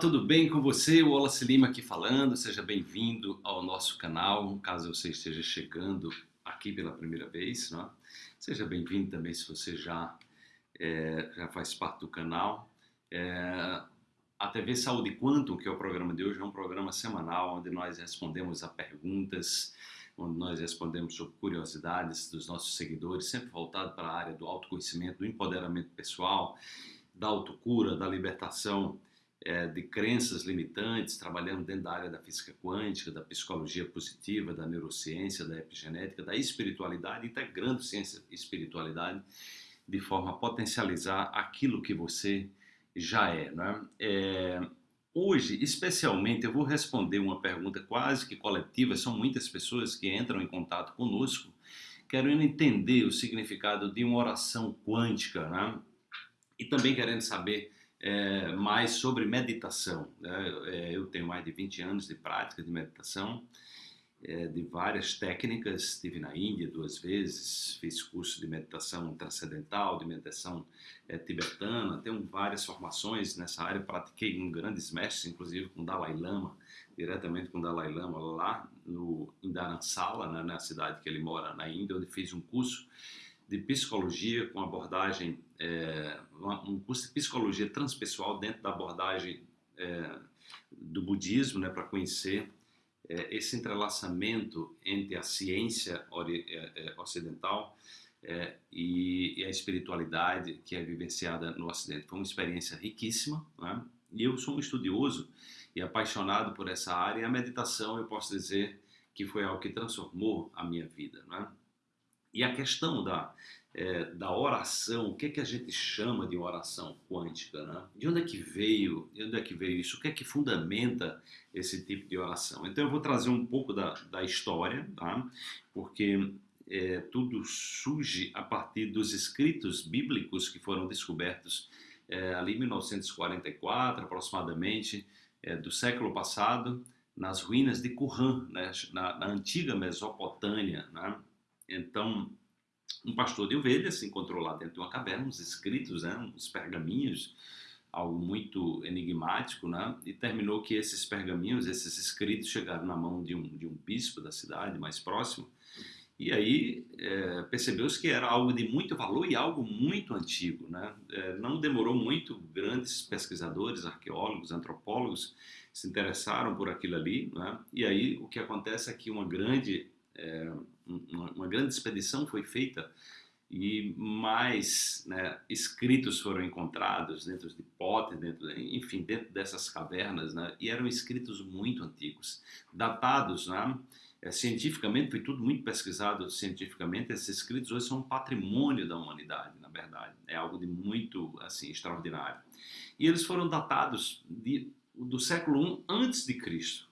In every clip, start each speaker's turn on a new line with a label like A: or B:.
A: tudo bem com você? O Wallace Lima aqui falando, seja bem-vindo ao nosso canal, caso você esteja chegando aqui pela primeira vez, né? seja bem-vindo também se você já, é, já faz parte do canal. É, a TV Saúde Quantum, que é o programa de hoje, é um programa semanal onde nós respondemos a perguntas, onde nós respondemos sobre curiosidades dos nossos seguidores, sempre voltado para a área do autoconhecimento, do empoderamento pessoal, da autocura, da libertação é, de crenças limitantes, trabalhando dentro da área da física quântica, da psicologia positiva, da neurociência, da epigenética, da espiritualidade, integrando ciência e espiritualidade de forma a potencializar aquilo que você já é. Né? é hoje, especialmente, eu vou responder uma pergunta quase que coletiva, são muitas pessoas que entram em contato conosco querendo entender o significado de uma oração quântica, né? e também querendo saber é, mais sobre meditação. Né? É, eu tenho mais de 20 anos de prática de meditação, é, de várias técnicas. Estive na Índia duas vezes, fiz curso de meditação transcendental, de meditação é, tibetana. Tenho várias formações nessa área. Pratiquei com grandes mestres, inclusive com Dalai Lama, diretamente com Dalai Lama lá no, em Dharamsala, né, na cidade que ele mora na Índia, onde fiz um curso de psicologia com abordagem, é, um curso de psicologia transpessoal dentro da abordagem é, do budismo, né, para conhecer é, esse entrelaçamento entre a ciência é, é, ocidental é, e, e, a espiritualidade que é vivenciada no Ocidente. Foi uma experiência riquíssima, né? e eu sou um estudioso e apaixonado por essa área, e a meditação, eu posso dizer, que foi algo que transformou a minha vida. Né? E a questão da, é, da oração, o que, é que a gente chama de oração quântica? Né? De onde é que veio? De onde é que veio isso? O que é que fundamenta esse tipo de oração? Então eu vou trazer um pouco da, da história, tá? porque é, tudo surge a partir dos escritos bíblicos que foram descobertos é, ali em 1944, aproximadamente, é, do século passado, nas ruínas de Qumran, né? na, na antiga Mesopotâmia, né? Então, um pastor de ovelhas se encontrou lá dentro de uma caverna, uns escritos, né, uns pergaminhos, algo muito enigmático, né? E terminou que esses pergaminhos, esses escritos, chegaram na mão de um, de um bispo da cidade mais próximo. E aí é, percebeu-se que era algo de muito valor e algo muito antigo, né? É, não demorou muito, grandes pesquisadores, arqueólogos, antropólogos se interessaram por aquilo ali, né? E aí o que acontece é que uma grande é, uma, grande expedição foi feita e mais né, escritos foram encontrados dentro de potes, dentro, enfim, dentro dessas cavernas, né, e eram escritos muito antigos, datados, né, é, cientificamente, foi tudo muito pesquisado cientificamente, esses escritos hoje são um patrimônio da humanidade, na verdade, é algo de muito, assim, extraordinário. E eles foram datados de, do século I antes de Cristo,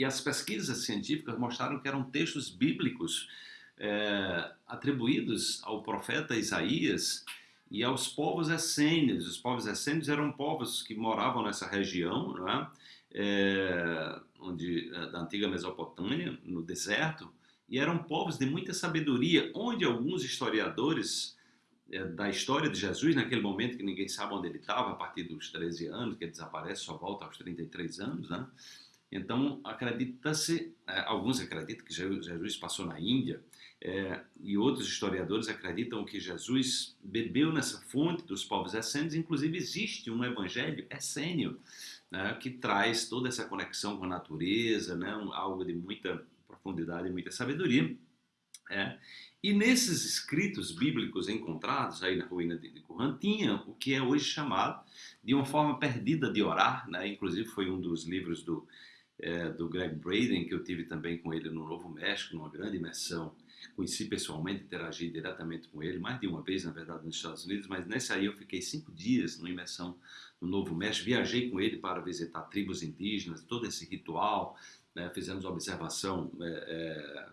A: e as pesquisas científicas mostraram que eram textos bíblicos é, atribuídos ao profeta Isaías e aos povos essênios. Os povos essênios eram povos que moravam nessa região, não é? É, onde, é, da antiga Mesopotâmia, no deserto, e eram povos de muita sabedoria, onde alguns historiadores é, da história de Jesus, naquele momento que ninguém sabe onde ele estava, a partir dos 13 anos, que ele desaparece, só volta aos 33 anos, né? Então, acredita-se, é, alguns acreditam que Jesus passou na Índia, é, e outros historiadores acreditam que Jesus bebeu nessa fonte dos povos essênios, inclusive existe um evangelho essênio, né, que traz toda essa conexão com a natureza, né, algo de muita profundidade e muita sabedoria. É. E nesses escritos bíblicos encontrados aí na ruína de Qumran, tinha o que é hoje chamado de uma forma perdida de orar, né? inclusive foi um dos livros do é, do Greg Braden, que eu tive também com ele no Novo México, numa grande imersão. Conheci pessoalmente, interagi diretamente com ele, mais de uma vez, na verdade, nos Estados Unidos, mas nessa aí eu fiquei cinco dias numa imersão no Novo México. Viajei com ele para visitar tribos indígenas, todo esse ritual, né? fizemos observação é, é,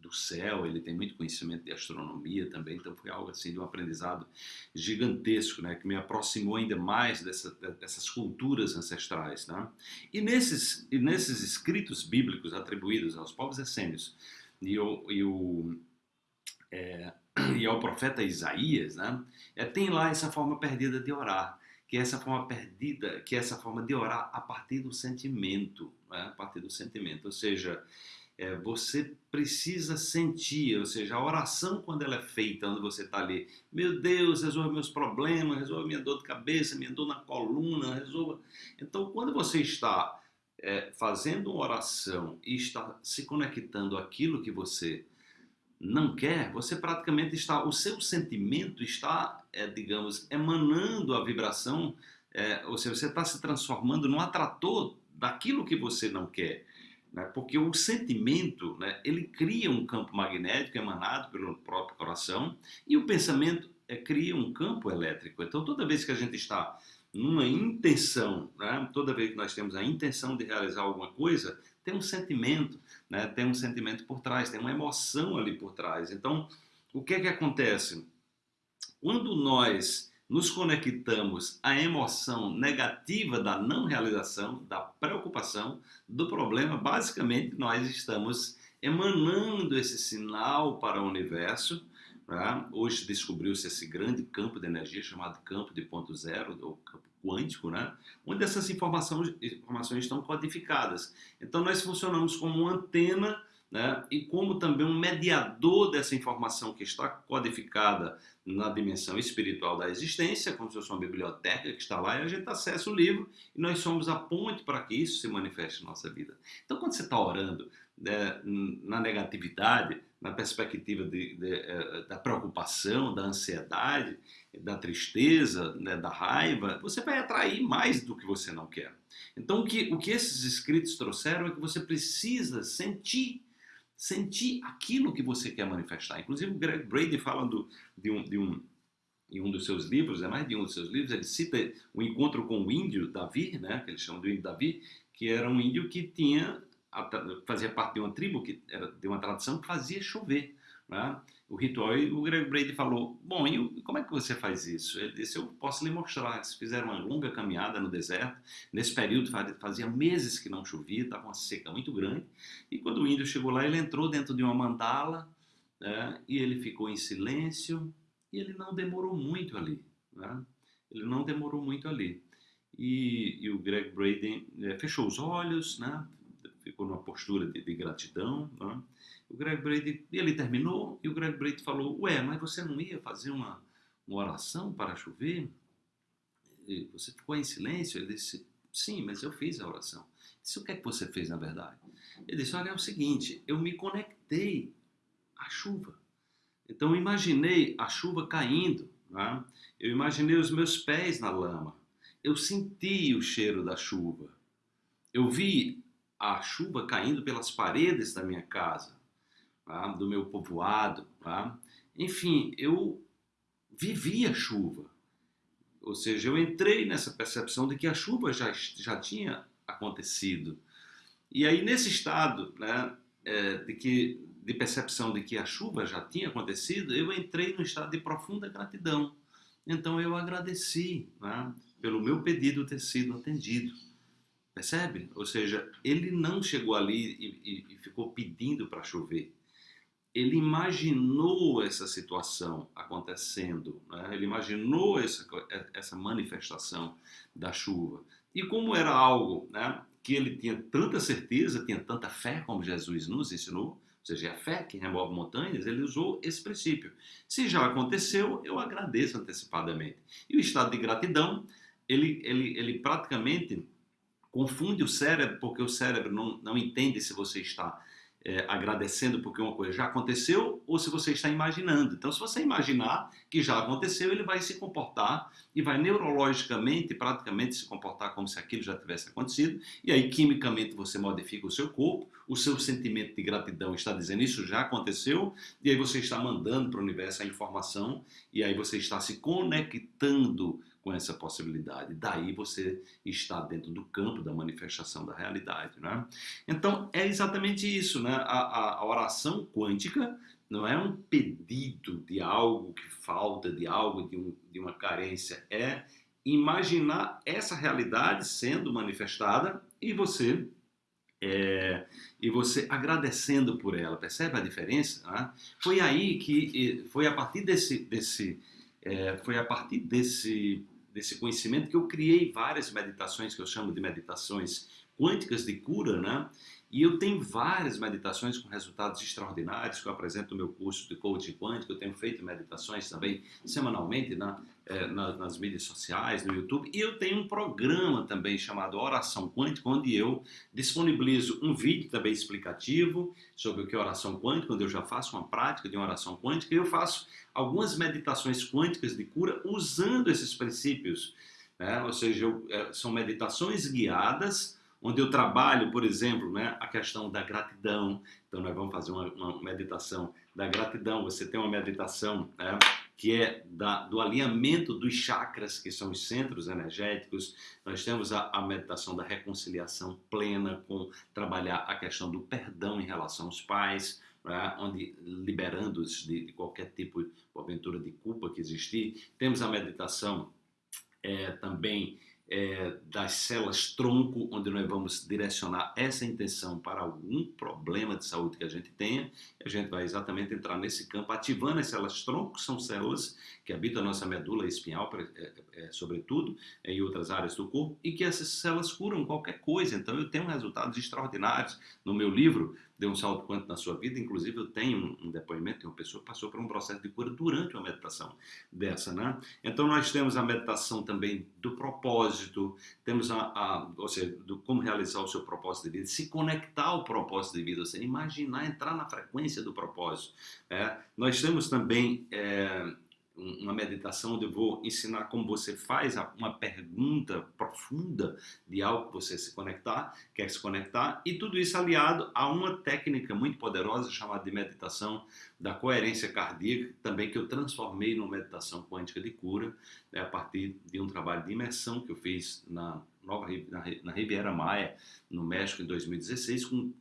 A: do céu, ele tem muito conhecimento de astronomia também, então foi algo assim de um aprendizado gigantesco, né, que me aproximou ainda mais dessa, dessas culturas ancestrais, né? E nesses e nesses escritos bíblicos atribuídos aos povos essênios e o, e, o, é, e ao profeta Isaías, né, é, tem lá essa forma perdida de orar que é essa forma perdida, que é essa forma de orar a partir do sentimento, né? a partir do sentimento, ou seja, é, você precisa sentir, ou seja, a oração quando ela é feita, quando você está ali, meu Deus, resolva meus problemas, resolva minha dor de cabeça, minha dor na coluna, resolva. Então, quando você está é, fazendo uma oração e está se conectando àquilo que você não quer, você praticamente está, o seu sentimento está, é, digamos, emanando a vibração, é, ou seja, você está se transformando num atrator daquilo que você não quer. Né? Porque o sentimento, né, ele cria um campo magnético emanado pelo próprio coração e o pensamento é, cria um campo elétrico. Então, toda vez que a gente está numa intenção, né? toda vez que nós temos a intenção de realizar alguma coisa, tem um sentimento, né? tem um sentimento por trás, tem uma emoção ali por trás. Então, o que é que acontece? Quando nós nos conectamos à emoção negativa da não realização, da preocupação, do problema, basicamente nós estamos emanando esse sinal para o universo Tá? Hoje descobriu-se esse grande campo de energia chamado campo de ponto zero, ou campo quântico, né? onde essas informações, informações estão codificadas. Então nós funcionamos como uma antena né? e como também um mediador dessa informação que está codificada na dimensão espiritual da existência, como se fosse uma biblioteca que está lá e a gente acessa o livro e nós somos a ponte para que isso se manifeste na nossa vida. Então quando você está orando né, na negatividade, na perspectiva de, de, eh, da preocupação, da ansiedade, da tristeza, né, da raiva, você vai atrair mais do que você não quer. Então, o que, o que esses escritos trouxeram é que você precisa sentir, sentir aquilo que você quer manifestar. Inclusive, o Greg Brady fala do, de, um, de um, em um dos seus livros, é mais de um dos seus livros, ele cita o encontro com o índio Davi, né, que eles chamam de índio Davi, que era um índio que tinha fazia parte de uma tribo que era de uma tradição que fazia chover. Né? O ritual, e o Greg Brady falou, bom, e como é que você faz isso? Ele disse, eu posso lhe mostrar. Eles fizeram uma longa caminhada no deserto. Nesse período fazia meses que não chovia, estava uma seca muito grande. E quando o índio chegou lá, ele entrou dentro de uma mandala né? e ele ficou em silêncio e ele não demorou muito ali. Né? Ele não demorou muito ali. E, e o Greg Brady é, fechou os olhos, né? Ficou numa postura de, de gratidão. Né? O Greg Brady, ele terminou e o Greg Brady falou: Ué, mas você não ia fazer uma, uma oração para chover? E você ficou em silêncio? Ele disse: Sim, mas eu fiz a oração. Eu disse: O que é que você fez na verdade? Ele disse: Olha, é o seguinte, eu me conectei à chuva. Então imaginei a chuva caindo, né? eu imaginei os meus pés na lama, eu senti o cheiro da chuva, eu vi a chuva caindo pelas paredes da minha casa, tá? do meu povoado. Tá? Enfim, eu vivi a chuva. Ou seja, eu entrei nessa percepção de que a chuva já, já tinha acontecido. E aí, nesse estado né, é, de, que, de percepção de que a chuva já tinha acontecido, eu entrei no estado de profunda gratidão. Então, eu agradeci né, pelo meu pedido ter sido atendido. Percebe? Ou seja, ele não chegou ali e, e, e ficou pedindo para chover. Ele imaginou essa situação acontecendo, né? ele imaginou essa, essa manifestação da chuva. E como era algo né, que ele tinha tanta certeza, tinha tanta fé, como Jesus nos ensinou, ou seja, é a fé que remove montanhas, ele usou esse princípio. Se já aconteceu, eu agradeço antecipadamente. E o estado de gratidão, ele, ele, ele praticamente confunde o cérebro, porque o cérebro não, não entende se você está é, agradecendo porque uma coisa já aconteceu ou se você está imaginando. Então, se você imaginar que já aconteceu, ele vai se comportar e vai neurologicamente, praticamente, se comportar como se aquilo já tivesse acontecido. E aí, quimicamente, você modifica o seu corpo, o seu sentimento de gratidão está dizendo isso já aconteceu, e aí você está mandando para o universo a informação, e aí você está se conectando com essa possibilidade. Daí você está dentro do campo da manifestação da realidade. Né? Então, é exatamente isso. Né? A, a, oração quântica não é um pedido de algo que falta, de algo, de, um, de uma carência. É imaginar essa realidade sendo manifestada e você é, e você agradecendo por ela, percebe a diferença? Né? Foi aí que foi a partir desse, desse é, foi a partir desse desse conhecimento que eu criei várias meditações que eu chamo de meditações quânticas de cura, né? E eu tenho várias meditações com resultados extraordinários que eu apresento no meu curso de coaching quântico. Eu tenho feito meditações também semanalmente na, é, na, nas mídias sociais, no YouTube. E eu tenho um programa também chamado Oração Quântica, onde eu disponibilizo um vídeo também explicativo sobre o que é oração quântica, onde eu já faço uma prática de uma oração quântica. E eu faço algumas meditações quânticas de cura usando esses princípios. Né? Ou seja, eu, é, são meditações guiadas onde eu trabalho, por exemplo, né, a questão da gratidão. Então, nós vamos fazer uma, uma meditação da gratidão. Você tem uma meditação né, que é da, do alinhamento dos chakras, que são os centros energéticos. Nós temos a, a meditação da reconciliação plena, com trabalhar a questão do perdão em relação aos pais. Né, onde liberando-os de, de, qualquer tipo, de aventura de culpa que existir. Temos a meditação é, também é, das células tronco, onde nós vamos direcionar essa intenção para algum problema de saúde que a gente tenha, a gente vai exatamente entrar nesse campo, ativando as células tronco, que são células que habitam a nossa medula espinhal, é, é, sobretudo, em outras áreas do corpo, e que essas células curam qualquer coisa. Então, eu tenho resultados extraordinários no meu livro, Dê um Salto Quanto na Sua Vida. Inclusive, eu tenho um depoimento de uma pessoa que passou por um processo de cura durante uma meditação dessa, né? Então, nós temos a meditação também do propósito, temos a, a ou seja, do como realizar o seu propósito de vida, se conectar ao propósito de vida, ou seja, imaginar, entrar na frequência do propósito. É? Nós temos também é, uma meditação onde eu vou ensinar como você faz uma pergunta profunda de algo que você se conectar, quer se conectar, e tudo isso aliado a uma técnica muito poderosa chamada de meditação da coerência cardíaca, também que eu transformei numa meditação quântica de cura, né, a partir de um trabalho de imersão que eu fiz na, Nova, na, Riviera Maia, no México, em 2016, com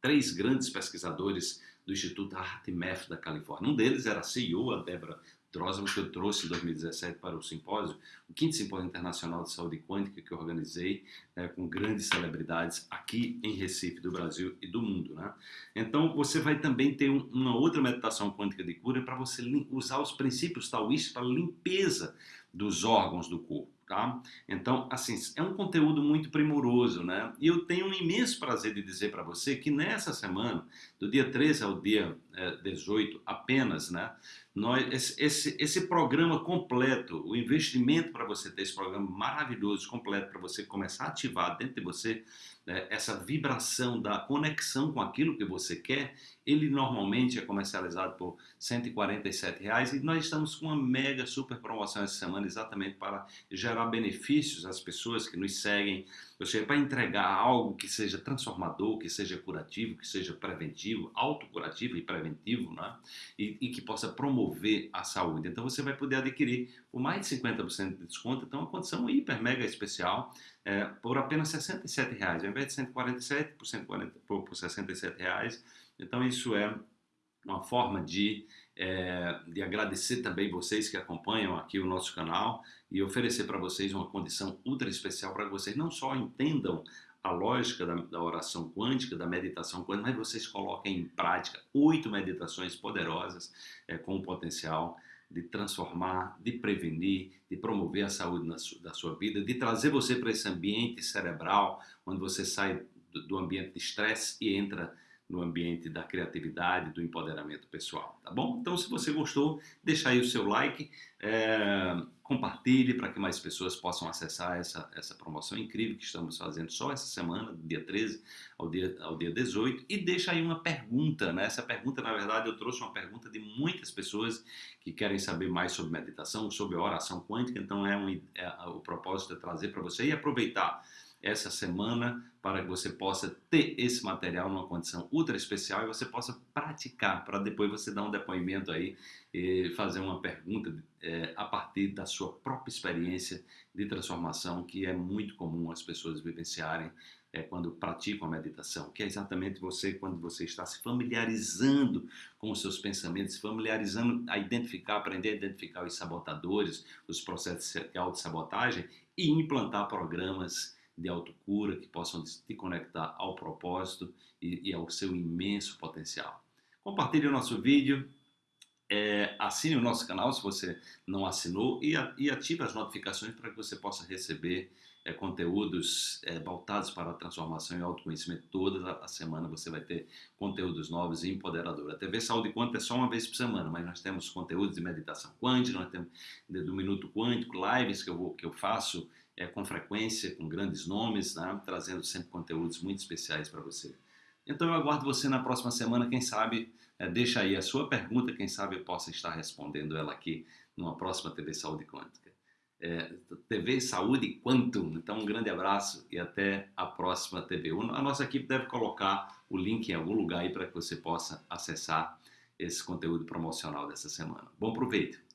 A: três grandes pesquisadores do Instituto HeartMath da Califórnia. Um deles era a CEO, a Débora Drosman, que eu trouxe em 2017 para o simpósio, o quinto simpósio internacional de saúde quântica que eu organizei né, com grandes celebridades aqui em Recife, do Brasil e do mundo. Né? Então, você vai também ter um, uma outra meditação quântica de cura para você usar os princípios taoístas para limpeza dos órgãos do corpo. Tá? Então, assim, é um conteúdo muito primoroso, né? E eu tenho um imenso prazer de dizer para você que nessa semana, do dia 13 ao dia é, 18 apenas, né? Nós, esse, esse, programa completo, o investimento para você ter esse programa maravilhoso, completo, para você começar a ativar dentro de você né, essa vibração da conexão com aquilo que você quer, ele normalmente é comercializado por 147 reais, e nós estamos com uma mega super promoção essa semana exatamente para gerar benefícios às pessoas que nos seguem, ou seja, para entregar algo que seja transformador, que seja curativo, que seja preventivo, autocurativo e preventivo, né? e, e que possa promover a saúde. Então você vai poder adquirir por mais de 50% de desconto, então uma condição hiper mega especial, é, por apenas 67 reais, ao invés de 147 por, 140, por, por 67 reais. Então isso é uma forma de, é, de agradecer também vocês que acompanham aqui o nosso canal e oferecer para vocês uma condição ultra especial para que vocês não só entendam a lógica da, da, oração quântica, da meditação quântica, mas vocês coloquem em prática oito meditações poderosas é, com o potencial de transformar, de prevenir, de promover a saúde su, da sua vida, de trazer você para esse ambiente cerebral, onde você sai do, do ambiente de estresse e entra no ambiente da criatividade, do empoderamento pessoal, tá bom? Então, se você gostou, deixa aí o seu like, é, compartilhe para que mais pessoas possam acessar essa, essa promoção incrível que estamos fazendo só essa semana, do dia 13 ao dia, ao dia 18, e deixa aí uma pergunta, né? Essa pergunta, na verdade, eu trouxe uma pergunta de muitas pessoas que querem saber mais sobre meditação, sobre oração quântica, então é, um, é o propósito é trazer para você e aproveitar essa semana para que você possa ter esse material numa condição ultra especial e você possa praticar para depois você dar um depoimento aí e fazer uma pergunta é, a partir da sua própria experiência de transformação que é muito comum as pessoas vivenciarem é, quando praticam a meditação, que é exatamente você quando você está se familiarizando com os seus pensamentos, se familiarizando a identificar, aprender a identificar os sabotadores, os processos de autossabotagem e implantar programas de autocura que possam te conectar ao propósito e, e ao seu imenso potencial. Compartilhe o nosso vídeo, é, assine o nosso canal se você não assinou e, e ative as notificações para que você possa receber é, conteúdos é, voltados para a transformação e autoconhecimento. Toda a semana você vai ter conteúdos novos e empoderadores. A TV Saúde Quântica é só uma vez por semana, mas nós temos conteúdos de meditação quântica, nós temos do Minuto Quântico, lives que eu, vou, que eu faço é, com frequência, com grandes nomes, né, trazendo sempre conteúdos muito especiais para você. Então eu aguardo você na próxima semana, quem sabe, é, deixa aí a sua pergunta, quem sabe eu possa estar respondendo ela aqui numa próxima TV Saúde Quântica. É, TV Saúde Quantum. Então, um grande abraço e até a próxima TV. A nossa equipe deve colocar o link em algum lugar aí para que você possa acessar esse conteúdo promocional dessa semana. Bom proveito!